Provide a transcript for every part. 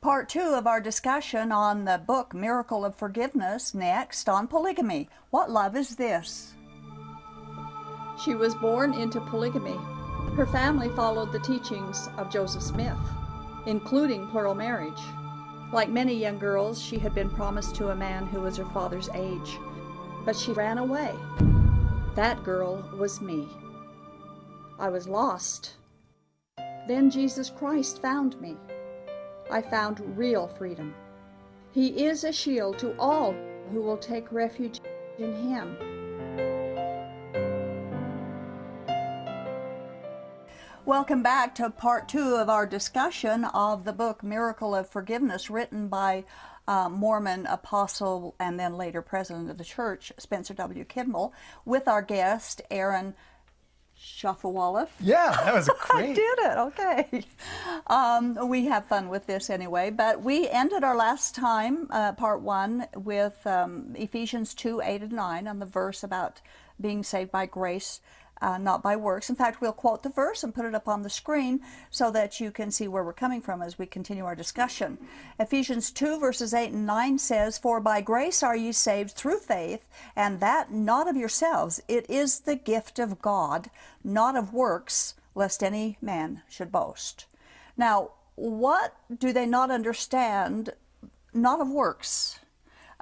Part two of our discussion on the book Miracle of Forgiveness, next on polygamy. What love is this? She was born into polygamy. Her family followed the teachings of Joseph Smith, including plural marriage. Like many young girls, she had been promised to a man who was her father's age, but she ran away. That girl was me. I was lost. Then Jesus Christ found me. I found real freedom. He is a shield to all who will take refuge in Him. Welcome back to part two of our discussion of the book Miracle of Forgiveness, written by uh, Mormon apostle and then later president of the church, Spencer W. Kimball, with our guest, Aaron Shafovaloff. Yeah, that was great. I did it, okay. Um, we have fun with this anyway, but we ended our last time, uh, part one, with um, Ephesians 2, 8 and 9 on the verse about being saved by grace uh, not by works. In fact, we'll quote the verse and put it up on the screen so that you can see where we're coming from as we continue our discussion. Ephesians 2 verses 8 and 9 says, For by grace are ye saved through faith, and that not of yourselves. It is the gift of God, not of works, lest any man should boast. Now, what do they not understand? Not of works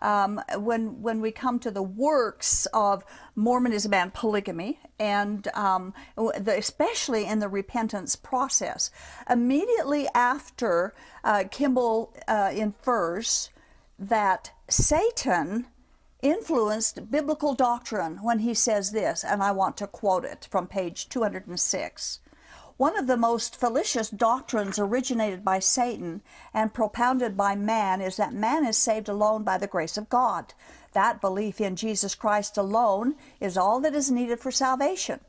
um, when when we come to the works of Mormonism and polygamy, and um, the, especially in the repentance process, immediately after uh, Kimball uh, infers that Satan influenced biblical doctrine when he says this, and I want to quote it from page 206. One of the most fallacious doctrines originated by Satan and propounded by man is that man is saved alone by the grace of God. That belief in Jesus Christ alone is all that is needed for salvation.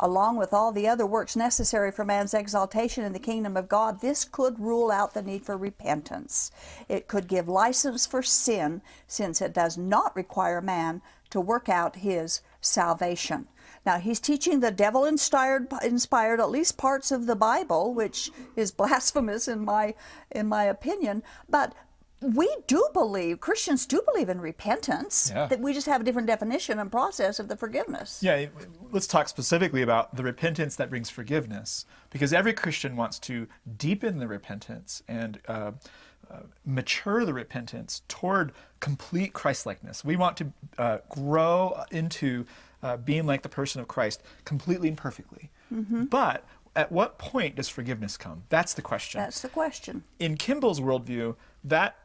Along with all the other works necessary for man's exaltation in the kingdom of God, this could rule out the need for repentance. It could give license for sin, since it does not require man to work out his salvation. Now he's teaching the devil inspired inspired at least parts of the Bible, which is blasphemous in my in my opinion, but we do believe Christians do believe in repentance. Yeah. That we just have a different definition and process of the forgiveness. Yeah, let's talk specifically about the repentance that brings forgiveness, because every Christian wants to deepen the repentance and uh, uh, mature the repentance toward complete Christlikeness. We want to uh, grow into uh, being like the person of Christ completely and perfectly. Mm -hmm. But at what point does forgiveness come? That's the question. That's the question. In Kimball's worldview, that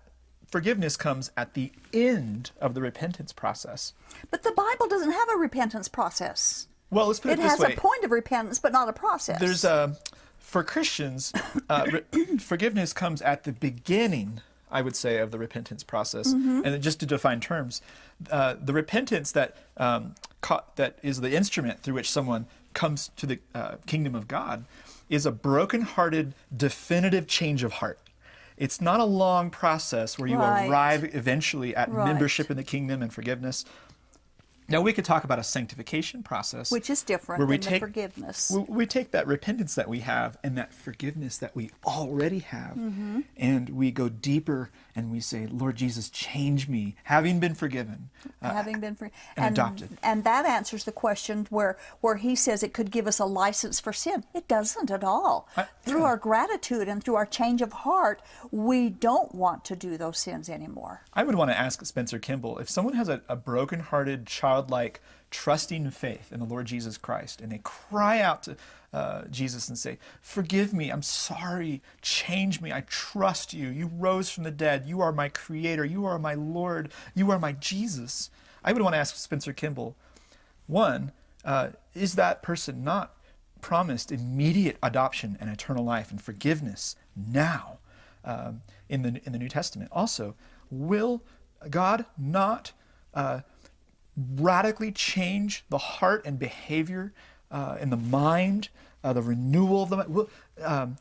forgiveness comes at the end of the repentance process. But the Bible doesn't have a repentance process. Well, let's put it, it this way. It has a point of repentance, but not a process. There's a, for Christians, uh, forgiveness comes at the beginning I would say, of the repentance process. Mm -hmm. And just to define terms, uh, the repentance that um, that is the instrument through which someone comes to the uh, kingdom of God is a broken-hearted, definitive change of heart. It's not a long process where you right. arrive eventually at right. membership in the kingdom and forgiveness. Now we could talk about a sanctification process, which is different where we take, forgiveness. We, we, take that repentance that we have and that forgiveness that we already have, mm -hmm. and we go deeper and we say, "Lord Jesus, change me, having been forgiven, uh, having been forgiven, and, and, adopted." And that answers the question where where he says it could give us a license for sin. It doesn't at all. I, through yeah. our gratitude and through our change of heart, we don't want to do those sins anymore. I would want to ask Spencer Kimball if someone has a, a broken-hearted child childlike, trusting faith in the Lord Jesus Christ, and they cry out to uh, Jesus and say, Forgive me, I'm sorry, change me, I trust you. You rose from the dead, you are my creator, you are my Lord, you are my Jesus. I would want to ask Spencer Kimball, one, uh, is that person not promised immediate adoption and eternal life and forgiveness now um, in, the, in the New Testament? Also, will God not uh, radically change the heart and behavior uh, and the mind, uh, the renewal of the mind? Um,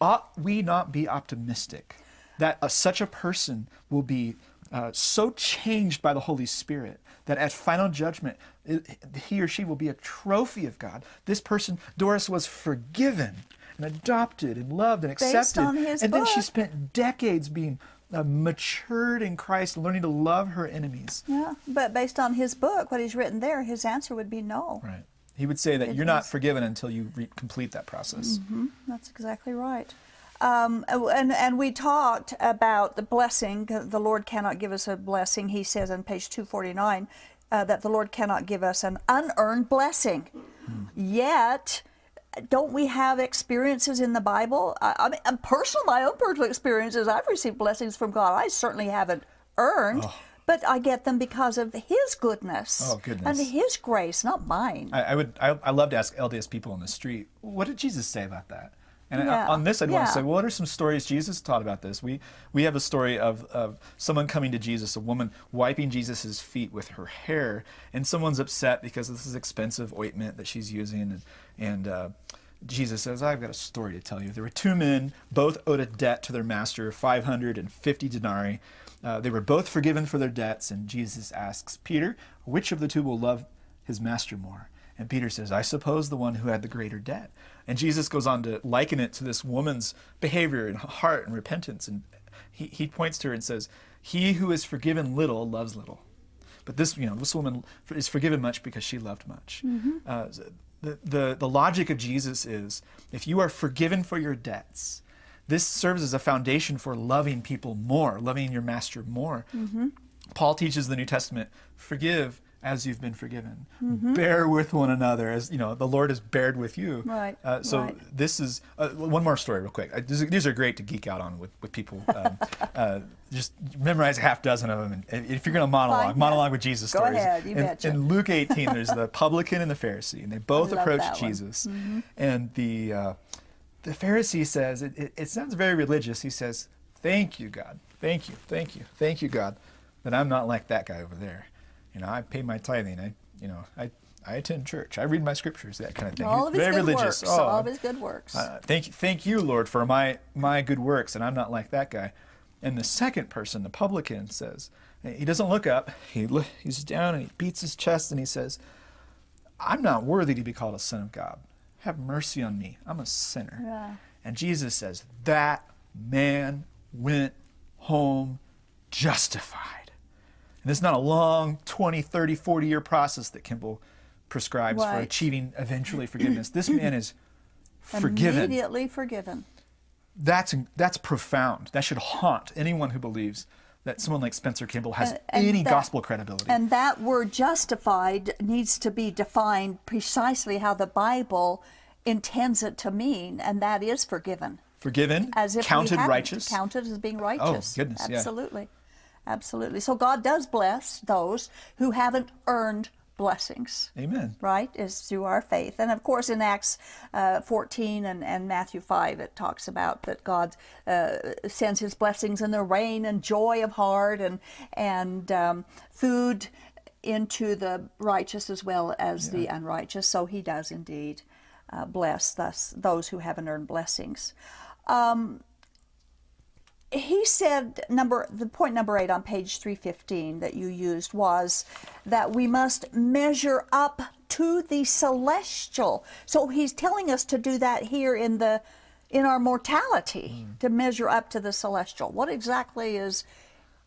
ought we not be optimistic that uh, such a person will be uh, so changed by the Holy Spirit that at final judgment, it, he or she will be a trophy of God. This person, Doris, was forgiven and adopted and loved and accepted. on his and then she spent decades being uh, matured in Christ, learning to love her enemies. Yeah, but based on his book, what he's written there, his answer would be no. Right. He would say that you're not forgiven until you re- complete that process. That's exactly right. Um, and, and we talked about the blessing. The Lord cannot give us a blessing. He says on page 249 uh, that the Lord cannot give us an unearned blessing. Yet, don't we have experiences in the Bible? I, I mean, personal, my own personal experiences, I've received blessings from God. I certainly haven't earned, oh. but I get them because of His goodness, Oh, goodness. and His grace, not mine. I, I would. I, I love to ask LDS people on the street, what did Jesus say about that? And Yeah. on this, I'd want to say, well, what are some stories Jesus taught about this? We we have a story of, of someone coming to Jesus, a woman wiping Jesus' feet with her hair, and someone's upset because this is expensive ointment that she's using, and and uh, Jesus says, I've got a story to tell you. There were two men, both owed a debt to their master, 550 denarii. Uh, they were both forgiven for their debts, and Jesus asks Peter, which of the two will love his master more? And Peter says, I suppose the one who had the greater debt. And Jesus goes on to liken it to this woman's behavior and heart and repentance. And he, he points to her and says, He who is forgiven little loves little. But this, you know, this woman is forgiven much because she loved much. Uh, the, the, the logic of Jesus is if you are forgiven for your debts, this serves as a foundation for loving people more, loving your master more. Paul teaches the New Testament, forgive as you've been forgiven. Bear with one another as, you know, the Lord has bared with you. Right, Uh, so right. this is, uh, one more story real quick. I, these, are, these are great to geek out on with, with people. Um, uh, just memorize a half dozen of them. And if you're going to monologue, Fine. monologue with Jesus Go stories. ahead, you in, betcha. in Luke 18, there's the publican and the Pharisee, and they both approach one. Mm-hmm. Jesus. And the, uh, the Pharisee says, it, it, it sounds very religious. He says, Thank you, God. Thank you, thank you, thank you, God, that I'm not like that guy over there. You know, I pay my tithing. I, you know, I, I attend church. I read my scriptures, that kind of thing. all of his very good religious. works. Oh, all of his good works. uh, thank you, thank you, Lord, for my my good works, and I'm not like that guy. And the second person, the publican, says he doesn't look up. He lo- he's down and he beats his chest and he says, "I'm not worthy to be called a son of God. Have mercy on me. I'm a sinner." Yeah. And Jesus says that man went home justified. And it's not a long 20, 30, 40 year process that Kimball prescribes for achieving eventually forgiveness. This man is forgiven Immediately forgiven. that's that's profound. That should haunt anyone who believes that someone like Spencer Kimball has And- and any that- gospel credibility. And that word justified needs to be defined precisely how the Bible intends it to mean, and that is forgiven. Forgiven, As if counted righteous. Oh, Counted as being oh, righteous. Oh, goodness, yeah. Absolutely. So God does bless those who haven't earned blessings. Amen. right, is through our faith. And of course, in Acts uh, 14 and, and Matthew 5, it talks about that God uh, sends his blessings in the rain and joy of heart and, and um, food into the righteous as well as the unrighteous. So he does indeed uh, bless thus, those who haven't earned blessings. Um, he said number the point number eight on page 315 that you used was that we must measure up to the celestial so he's telling us to do that here in the in our mortality hmm. to measure up to the celestial what exactly is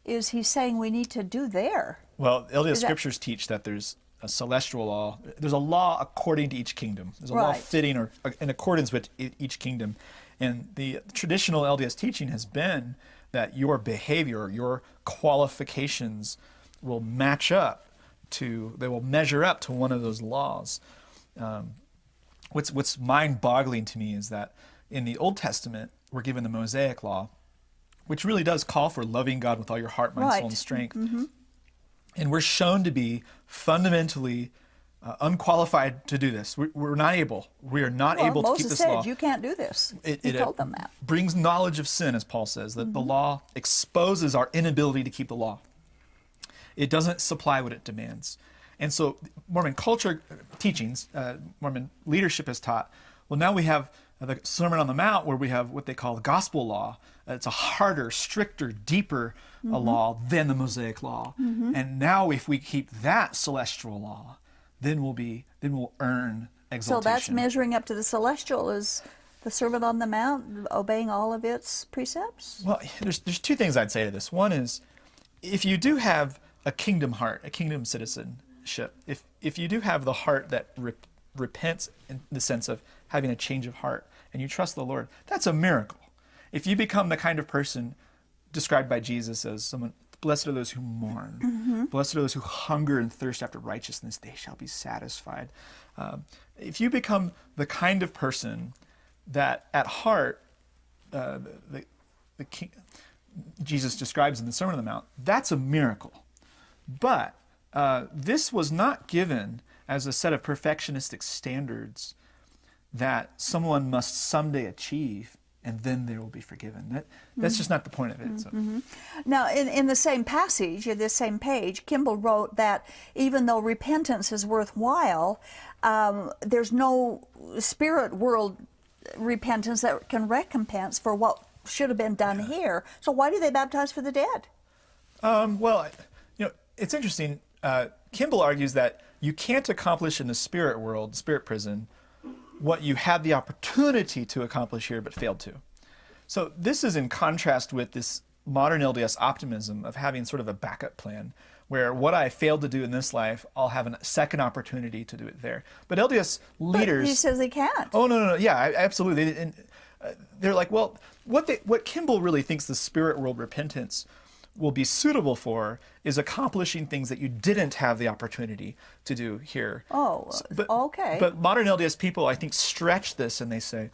is he saying we need to do there Well, that- scriptures teach that there's a celestial law. There's a law according to each kingdom. There's a law fitting or in accordance with each kingdom. And the traditional LDS teaching has been that your behavior, your qualifications will match up to, they will measure up to one of those laws. Um, what's what's mind-boggling to me is that in the Old Testament we're given the Mosaic law, which really does call for loving God with all your heart, mind, soul, and Right. strength. And we're shown to be fundamentally uh, unqualified to do this. We're, we're not able. We are not well, able to moses keep this said law. you can't do this It- he it, told them that brings knowledge of sin, as Paul says, that the law exposes our inability to keep the law. It doesn't supply what it demands. And so, Mormon culture uh, teachings, uh, Mormon leadership has taught, well, now we have the Sermon on the Mount where we have what they call the gospel law. It's a harder, stricter, deeper uh, law than the Mosaic law. And now, if we keep that celestial law, then we'll be, then we'll earn exaltation. so that's measuring up to the celestial is the Sermon on the Mount, obeying all of its precepts? Well, there's, there's two things I'd say to this. One is if you do have a kingdom heart, a kingdom citizenship, if, if you do have the heart that re- repents in the sense of having a change of heart and you trust the Lord, that's a miracle. If you become the kind of person described by Jesus as someone, blessed are those who mourn, blessed are those who hunger and thirst after righteousness, they shall be satisfied. Um, if you become the kind of person that at heart, uh, the, the king, Jesus describes in the Sermon on the Mount, that's a miracle. But uh, this was not given as a set of perfectionistic standards that someone must someday achieve and then they will be forgiven. That, that's just not the point of it. So. Now, in, in the same passage, in this same page, Kimball wrote that even though repentance is worthwhile, um, there's no spirit world repentance that can recompense for what should have been done here. So why do they baptize for the dead? Um, well, you know, it's interesting. Uh, Kimball argues that you can't accomplish in the spirit world, spirit prison, what you had the opportunity to accomplish here but failed to. So this is in contrast with this modern LDS optimism of having sort of a backup plan where what I failed to do in this life, I'll have a second opportunity to do it there. But LDS leaders But he says they can't. Oh no, no, no. Yeah, absolutely. And uh, they're like, well, what they, what Kimball really thinks the spirit world repentance will be suitable for is accomplishing things that you didn't have the opportunity to do here. Oh, but, okay. But modern LDS people, I think, stretch this and they say,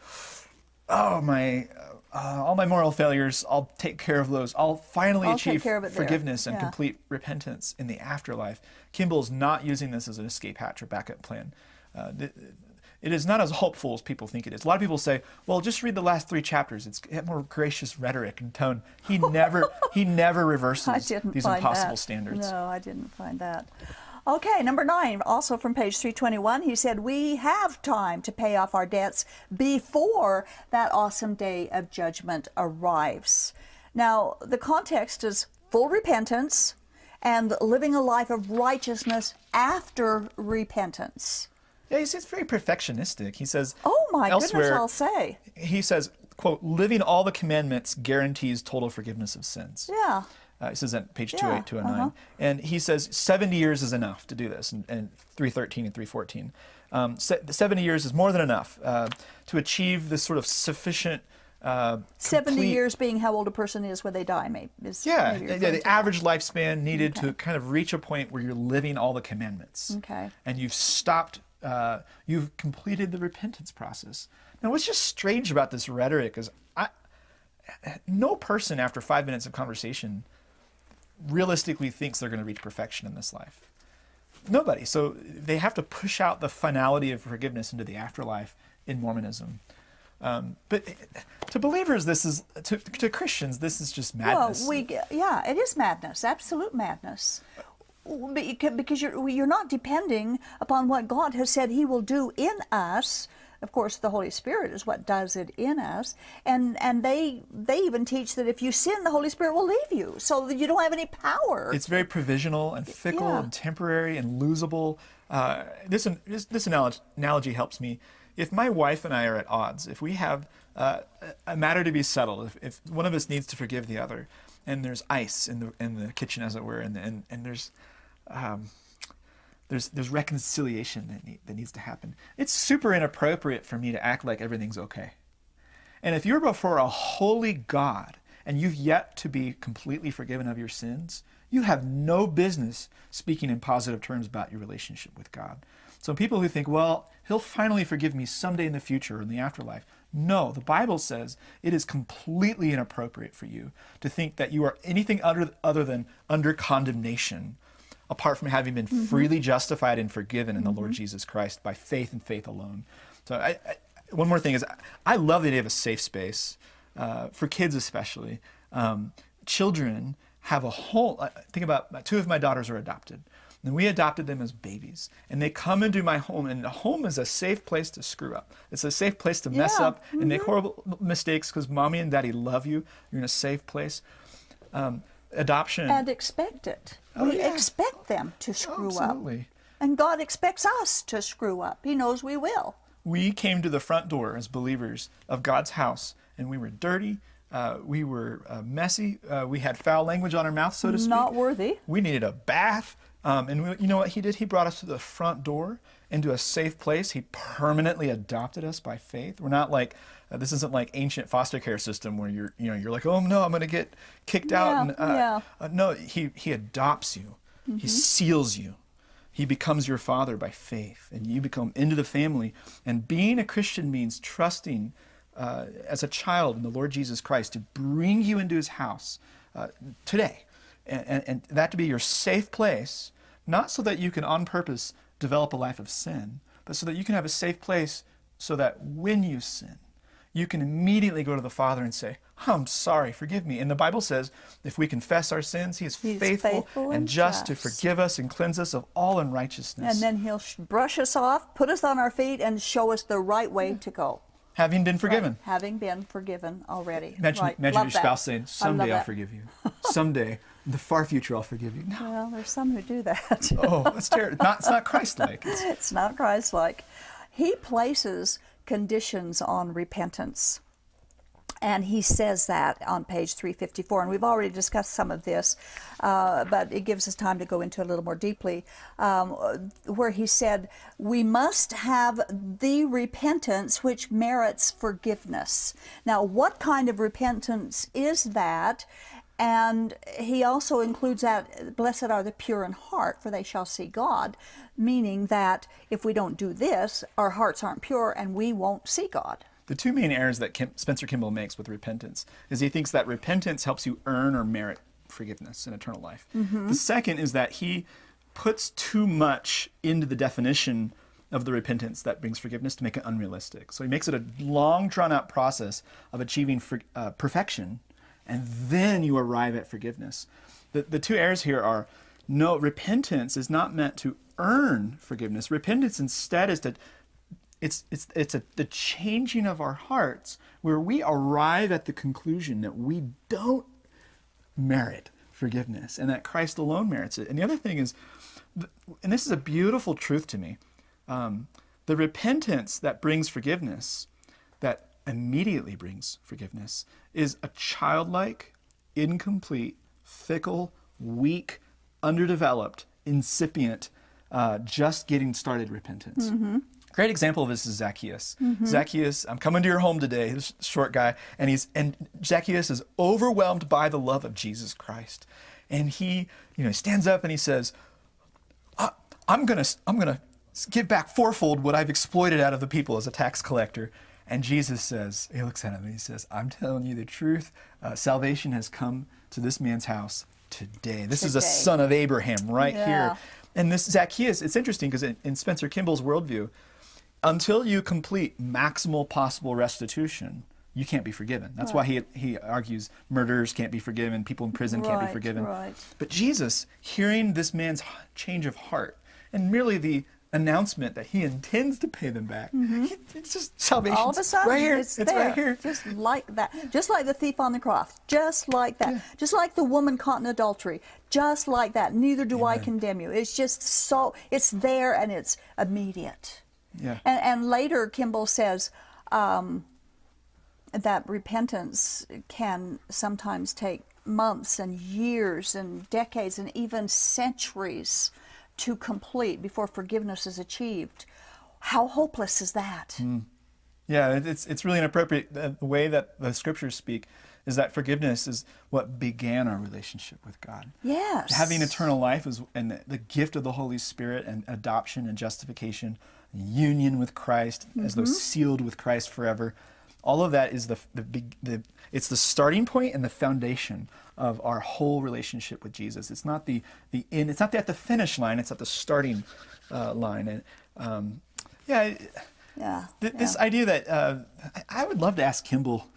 "Oh my." Uh, all my moral failures, I'll take care of those. I'll finally I'll achieve forgiveness and Yeah. complete repentance in the afterlife. Kimball's not using this as an escape hatch or backup plan. Uh, it is not as hopeful as people think it is. A lot of people say, "Well, just read the last three chapters. It's more gracious rhetoric and tone." He never, he never reverses I didn't these find impossible that. standards. No, I didn't find that. Okay, number nine, also from page 321, he said, We have time to pay off our debts before that awesome day of judgment arrives. Now, the context is full repentance and living a life of righteousness after repentance. Yeah, he's, he's very perfectionistic. He says, Oh my elsewhere, goodness, I'll say. he says, "quote Living all the commandments guarantees total forgiveness of sins." Yeah. Uh, he says that page Yeah, 208, 209. uh-huh. And he says 70 years is enough to do this, and, and 313 and 314. Um, se- 70 years is more than enough uh, to achieve this sort of sufficient. Uh, 70 years being how old a person is when they die, maybe. Is Yeah, maybe yeah, the average lifespan needed to kind of reach a point where you're living all the commandments. Okay. And you've stopped, uh, you've completed the repentance process. Now, what's just strange about this rhetoric is I, no person after five minutes of conversation realistically thinks they're going to reach perfection in this life. Nobody. So they have to push out the finality of forgiveness into the afterlife in Mormonism. Um, but to believers, this is to, to Christians, this is just madness. Well, we yeah, it is madness, absolute madness. Beca- Because you're you're not depending upon what God has said He will do in us. Of course, the Holy Spirit is what does it in us, and and they they even teach that if you sin, the Holy Spirit will leave you, so that you don't have any power. It's very provisional and fickle Yeah. and temporary and losable. Uh, this, this this analogy, analogy helps me. If my wife and I are at odds, if we have uh, a matter to be settled, if, if one of us needs to forgive the other, and there's ice in the in the kitchen, as it were, and and, and there's um, there's there's reconciliation that need, that needs to happen. It's super inappropriate for me to act like everything's okay. And if you're before a holy God and you've yet to be completely forgiven of your sins, you have no business speaking in positive terms about your relationship with God. So people who think, well, he'll finally forgive me someday in the future or in the afterlife. No, the Bible says it is completely inappropriate for you to think that you are anything other, other than under condemnation apart from having been freely justified and forgiven in the Lord Jesus Christ by faith and faith alone. So, I, I, one more thing is, I love the idea of a safe space uh, for kids, especially. Um, children have a whole. Think about two of my daughters are adopted, and we adopted them as babies, and they come into my home, and the home is a safe place to screw up. It's a safe place to mess Yeah, up and make horrible mistakes because mommy and daddy love you. You're in a safe place. Um, adoption. and expect it. Oh, we yeah. expect them to screw up. Absolutely. And God expects us to screw up. He knows we will. we came to the front door as believers of God's house, and we were dirty. Uh, we were uh, messy. Uh, we had foul language on our mouth, so to speak. Not worthy. We needed a bath. Um, and we, you know what he did? He brought us to the front door into a safe place. He permanently adopted us by faith. We're not like uh, this isn't like ancient foster care system where you're you know you're like oh no I'm going to get kicked out. Yeah, And, uh, yeah. uh, no, he he adopts you. He seals you. He becomes your father by faith, and you become into the family. And being a Christian means trusting uh, as a child in the Lord Jesus Christ to bring you into his house uh, today. And, and, and that to be your safe place, not so that you can on purpose develop a life of sin, but so that you can have a safe place so that when you sin, you can immediately go to the Father and say, I'm sorry, forgive me. And the Bible says if we confess our sins, He is He's faithful, faithful and and just to forgive us and cleanse us of all unrighteousness. And then he'll sh- brush us off, put us on our feet, and show us the right way to go. having been forgiven. Having been forgiven already. Imagine, right. imagine your that. spouse saying, Someday I'll that. forgive you. Someday, the far future, I'll forgive you. No. Well, there's some who do that. Oh, that's terrible. Not, it's not Christ like. It's, it's not Christ like. He places conditions on repentance. And he says that on page 354. And we've already discussed some of this, uh, but it gives us time to go into a little more deeply. Um, where he said, We must have the repentance which merits forgiveness. Now, what kind of repentance is that? And he also includes that, blessed are the pure in heart, for they shall see God, meaning that if we don't do this, our hearts aren't pure and we won't see God. the two main errors that Kim, Spencer Kimball makes with repentance is he thinks that repentance helps you earn or merit forgiveness and eternal life. The second is that he puts too much into the definition of the repentance that brings forgiveness to make it unrealistic. So he makes it a long, drawn out process of achieving for, uh, perfection, and then you arrive at forgiveness. The, the two errors here are no, repentance is not meant to earn forgiveness. Repentance instead is to it's it's it's a, the changing of our hearts where we arrive at the conclusion that we don't merit forgiveness and that Christ alone merits it. And the other thing is, and this is a beautiful truth to me, um, the repentance that brings forgiveness, that immediately brings forgiveness, is a childlike, incomplete, fickle, weak, underdeveloped, incipient, uh, just getting started repentance. Great example of this is Zacchaeus. Zacchaeus, I'm coming to your home today. This short guy, and he's and Zacchaeus is overwhelmed by the love of Jesus Christ, and he, you know, stands up and he says, "I'm gonna, I'm gonna give back fourfold what I've exploited out of the people as a tax collector." And Jesus says, he looks at him and he says, "I'm telling you the truth. Uh, salvation has come to this man's house today. This is a son of Abraham right Yeah. here." And this Zacchaeus, it's interesting because in, in Spencer Kimball's worldview, until you complete maximal possible restitution, you can't be forgiven. That's why he, he argues murderers can't be forgiven, people in prison can't be forgiven. right. But Jesus, hearing this man's change of heart and merely the announcement that he intends to pay them back, he- it's just salvation. All of a sudden, right here. it's, It's, there, right here. just like that, just like the thief on the cross, just like that, just like the woman caught in adultery, just like that. Neither do I condemn you. It's just so it's there and it's immediate. Yeah. And, and later, Kimball says um, that repentance can sometimes take months and years and decades and even centuries to complete before forgiveness is achieved. How hopeless is that? Hmm. Yeah, it's it's really inappropriate. The way that the scriptures speak is that forgiveness is what began our relationship with God. Yes. Having eternal life is and the, the gift of the Holy Spirit and adoption and justification, union with Christ as though mm-hmm. sealed with Christ forever. All of that is the the big the it's the starting point and the foundation of our whole relationship with Jesus. It's not the the in. It's not at the finish line. It's at the starting uh, line. And um, yeah. Yeah. Th- This idea that uh, I, I would love to ask Kimball,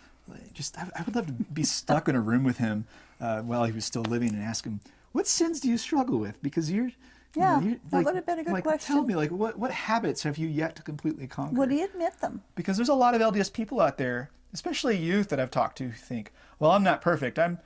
just I, I would love to be stuck in a room with him uh, while he was still living and ask him, "What sins do you struggle with?" Because you're, you Yeah, know, you're, that would have been a good like, Tell me, like, what what habits have you yet to completely conquer? Would he admit them? because there's a lot of LDS people out there, especially youth that I've talked to, who think, "Well, I'm not perfect. I'm,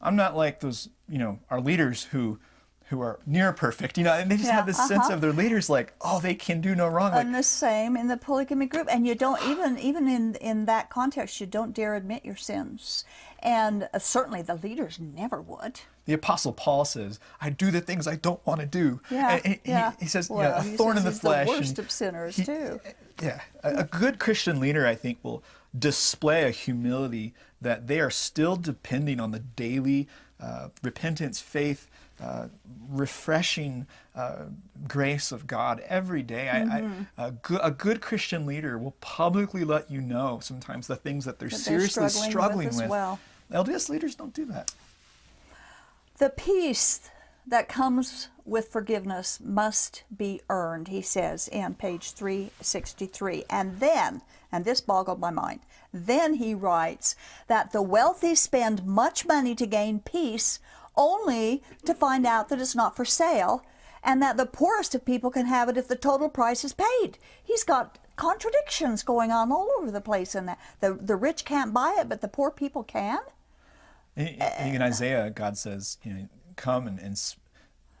I'm not like those, you know, our leaders who, who are near perfect, you know, and they just Yeah, have this sense uh-huh. of their leaders like, oh, they can do no wrong. Like, And the same in the polygamy group. And you don't even even in in that context, you don't dare admit your sins. And uh, certainly the leaders never would. the Apostle Paul says, I do the things I don't want to do. Yeah, And he, yeah. he says, you know, a he thorn in says the he's flesh. The worst of sinners he- too. Yeah, a, a good Christian leader, I think, will display a humility that they are still depending on the daily uh, repentance, faith, uh, refreshing uh, grace of God every day. Mm-hmm. I, a, good, a good Christian leader will publicly let you know sometimes the things that they're That they're seriously struggling struggling, with with. well. LDS leaders don't do that. The peace that comes with forgiveness must be earned, he says in page 363. And then, and this boggled my mind, then he writes that the wealthy spend much money to gain peace only to find out that it's not for sale and that the poorest of people can have it if the total price is paid. He's got contradictions going on all over the place in that. The, the rich can't buy it, but the poor people can? I I in Isaiah, God says, you know, come and, and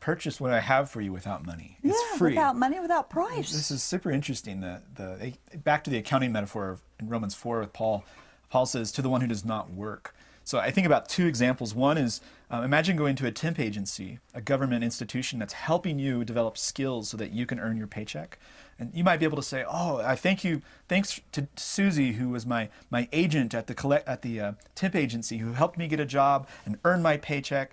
purchase what I have for you without money. It's yeah, free. without money, without price. This is super interesting. The, the, back to the accounting metaphor in Romans 4 with Paul. Paul says, to the one who does not work. So I think about two examples. One is uh, imagine going to a temp agency, a government institution that's helping you develop skills so that you can earn your paycheck. And you might be able to say, "Oh, I thank you. Thanks to Susie, who was my my agent at the collect at the uh, temp agency, who helped me get a job and earn my paycheck."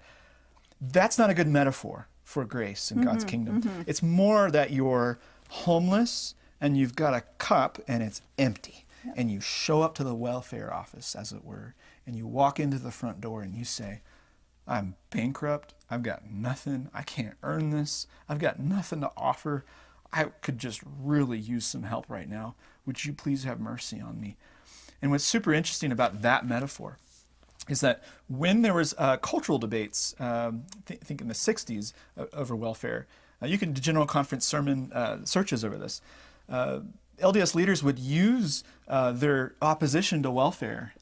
That's not a good metaphor for grace in God's mm-hmm, kingdom. Mm-hmm. It's more that you're homeless and you've got a cup and it's empty. And you show up to the welfare office, as it were, and you walk into the front door and you say, I'm bankrupt. I've got nothing. I can't earn this. I've got nothing to offer. I could just really use some help right now. Would you please have mercy on me? And what's super interesting about that metaphor is that when there was uh, cultural debates, um, th- think in the 60s, uh, over welfare, uh, you can do general conference sermon uh, searches over this. Uh, LDS leaders would use uh, their opposition to welfare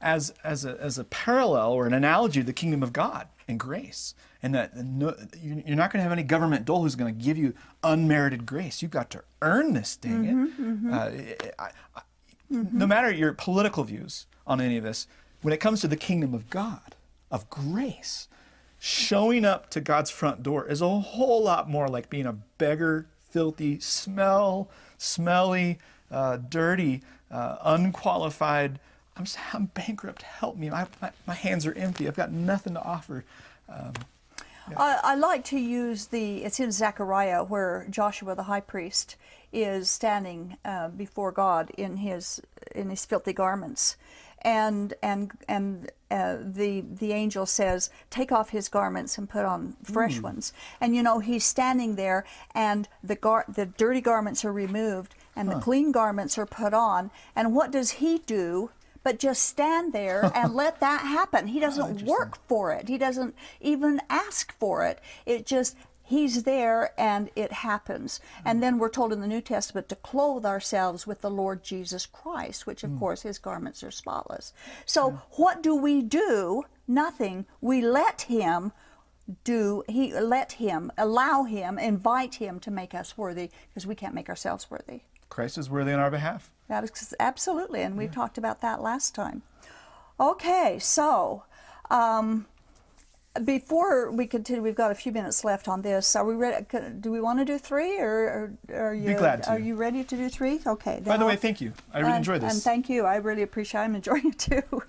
as, as, a, as a parallel or an analogy to the kingdom of God and grace. And that no, you- you're not going to have any government dole who's going to give you unmerited grace. You've got to earn this, dang it. Uh, I, I, no matter your political views on any of this, when it comes to the kingdom of God, of grace, showing up to God's front door is a whole lot more like being a beggar, filthy, smell, smelly, uh, dirty, uh, unqualified. I'm, I'm bankrupt. Help me. My, my, my hands are empty. I've got nothing to offer. Um, I, I like to use the, it's in Zechariah where Joshua the high priest is standing uh, before God in his, in his filthy garments. And, and, and uh, the, the angel says, take off his garments and put on fresh ones. And you know, he's standing there and the, gar- the dirty garments are removed and the clean garments are put on. And what does he do? But just stand there and let that happen. He doesn't work for it. He doesn't even ask for it. It just He's there and it happens. And then we're told in the New Testament to clothe ourselves with the Lord Jesus Christ, which of course his garments are spotless. So what do we do? Nothing. We let him do he let him allow him invite him to make us worthy because we can't make ourselves worthy Christ is worthy on our behalf. that is absolutely, and we talked about that last time. Okay, so um, before we continue, we've got a few minutes left on this. Are we ready? Do we want to do three, or, or are you glad to. are you ready to do three? Okay. By the way, I'll- thank you. I really and, enjoyed this. And thank you. I really appreciate. I'm enjoying it too.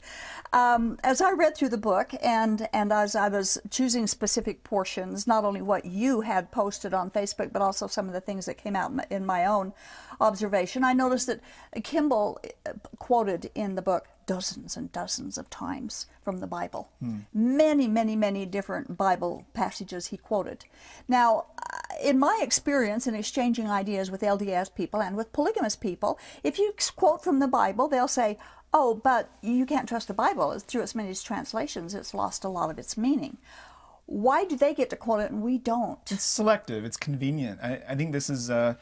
Um, as I read through the book, and and as I was choosing specific portions, not only what you had posted on Facebook, but also some of the things that came out in my- own observation, I noticed that Kimball uh, quoted in the book dozens and dozens of times from the Bible. Many, many, many different Bible passages he quoted. Now, uh, in my experience in exchanging ideas with LDS people and with polygamous people, if you quote from the Bible, they'll say, Oh, but you can't trust the Bible. It's through its many translations, it's lost a lot of its meaning. Why do they get to quote it and we don't? It's selective. It's convenient. I, I think this is uh,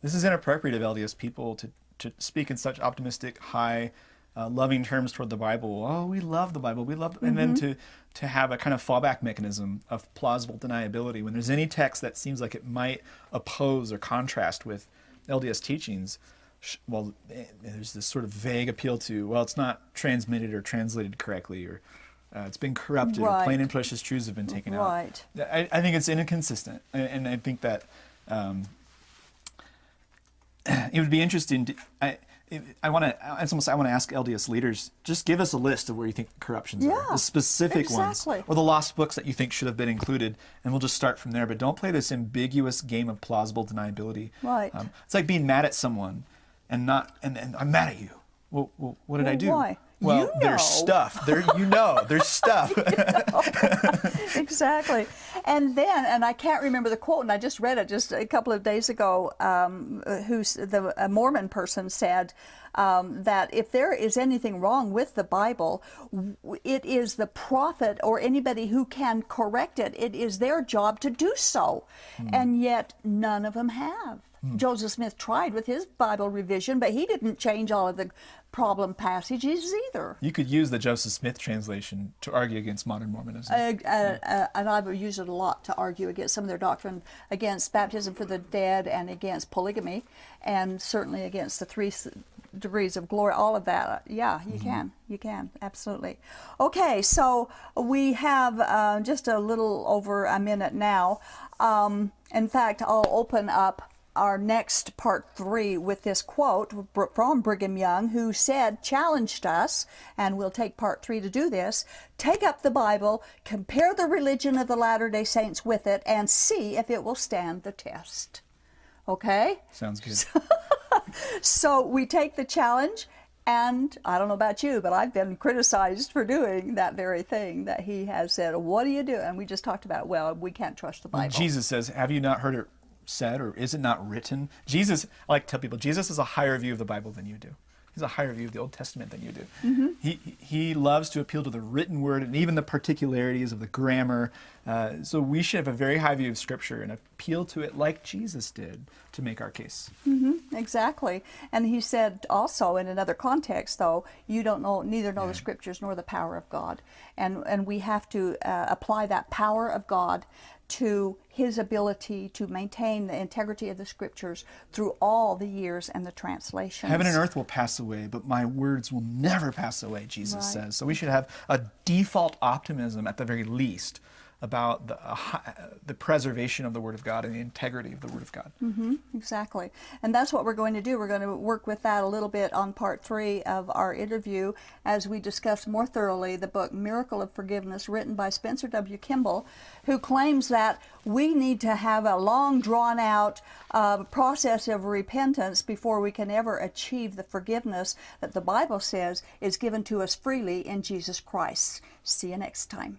this is inappropriate of LDS people to, to speak in such optimistic, high uh, loving terms toward the Bible. Oh, we love the Bible. We love, and then to to have a kind of fallback mechanism of plausible deniability when there's any text that seems like it might oppose or contrast with LDS teachings. Well, eh, there's this sort of vague appeal to well, it's not transmitted or translated correctly, or uh, it's been corrupted, or Right. plain and precious truths have been taken out. Right. I, I think it's inconsistent, and, and I think that um, it would be interesting. To, I I want to. It's almost. I want to ask LDS leaders. Just give us a list of where you think corruptions are, Yeah, the specific exactly. ones, or the lost books that you think should have been included, and we'll just start from there. But don't play this ambiguous game of plausible deniability. Right. Um, it's like being mad at someone, and not. And, and I'm mad at you. Well, well what did I do? why? Well, You there's know. stuff. There, you know, there's stuff. exactly. And then, and I can't remember the quote, and I just read it just a couple of days ago. Um, who's the a Mormon person said um, that if there is anything wrong with the Bible, it is the prophet or anybody who can correct it. It is their job to do so, and yet none of them have. Joseph Smith tried with his Bible revision, but he didn't change all of the problem passages either. You could use the Joseph Smith translation to argue against modern Mormonism. Uh, uh, uh, and I've used it a lot to argue against some of their doctrine, against baptism for the dead, and against polygamy, and certainly against the three degrees of glory. All of that, uh, yeah, you can, you can, absolutely. Okay, so we have uh, just a little over a minute now. Um, in fact, I'll open up our next part three with this quote from Brigham Young, who said, challenged us, and we'll take part three to do this take up the Bible, compare the religion of the Latter day Saints with it, and see if it will stand the test. Okay? Sounds good. So we take the challenge, and I don't know about you, but I've been criticized for doing that very thing that he has said, What do you do? And we just talked about, well, we can't trust the Bible. Jesus says, Have you not heard it said, or is it not written? Jesus, I like to tell people, Jesus has a higher view of the Bible than you do. He's a higher view of the Old Testament than you do. Mm-hmm. He, he loves to appeal to the written word and even the particularities of the grammar. Uh, so we should have a very high view of Scripture and appeal to it like Jesus did to make our case. Exactly. And he said also in another context, though, you don't know, neither know the scriptures nor the power of God. And, and we have to uh, apply that power of God to his ability to maintain the integrity of the scriptures through all the years and the translations. Heaven and earth will pass away, but my words will never pass away, Jesus Right. says. So we should have a default optimism at the very least about the, uh, the preservation of the Word of God and the integrity of the Word of God. Mm -hmm, Exactly. And that's what we're going to do. We're going to work with that a little bit on part three of our interview as we discuss more thoroughly the book Miracle of Forgiveness, written by Spencer W. Kimball, who claims that we need to have a long, drawn out uh, process of repentance before we can ever achieve the forgiveness that the Bible says is given to us freely in Jesus Christ. See you next time.